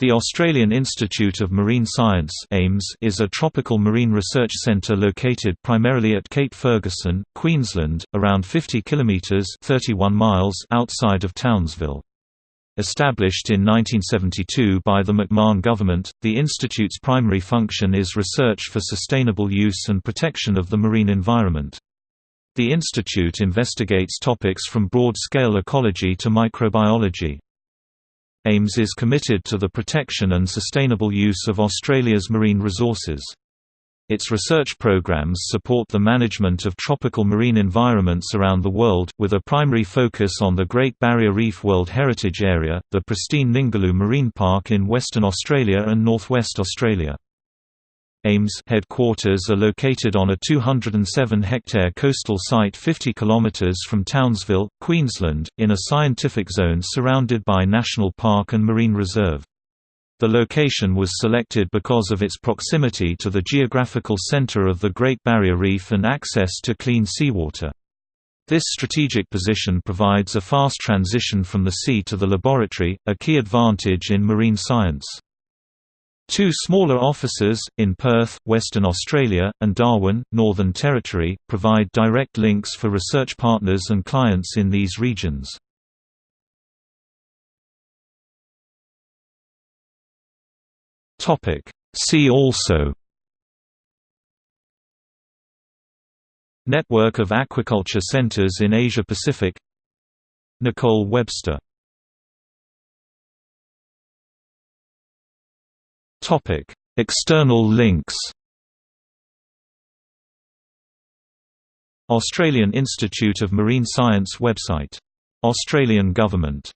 The Australian Institute of Marine Science is a tropical marine research centre located primarily at Cape Ferguson, Queensland, around 50 km 31 miles outside of Townsville. Established in 1972 by the McMahon government, the institute's primary function is research for sustainable use and protection of the marine environment. The institute investigates topics from broad-scale ecology to microbiology. AIMS is committed to the protection and sustainable use of Australia's marine resources. Its research programs support the management of tropical marine environments around the world, with a primary focus on the Great Barrier Reef World Heritage Area, the pristine Ningaloo Marine Park in Western Australia and northwest Australia. AIMS headquarters are located on a 207-hectare coastal site 50 km from Townsville, Queensland, in a scientific zone surrounded by National Park and Marine Reserve. The location was selected because of its proximity to the geographical centre of the Great Barrier Reef and access to clean seawater. This strategic position provides a fast transition from the sea to the laboratory, a key advantage in marine science. Two smaller offices, in Perth, Western Australia, and Darwin, Northern Territory, provide direct links for research partners and clients in these regions. See also Network of aquaculture centers in Asia-Pacific Nicole Webster Topic: External links. Australian Institute of Marine Science website. Australian Government